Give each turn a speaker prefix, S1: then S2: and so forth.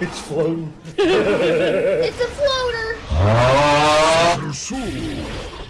S1: It's floating.
S2: It's a floater.